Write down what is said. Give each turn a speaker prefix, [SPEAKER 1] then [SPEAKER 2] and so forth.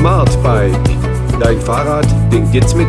[SPEAKER 1] Smart Bike. Dein Fahrrad denkt jetzt mit.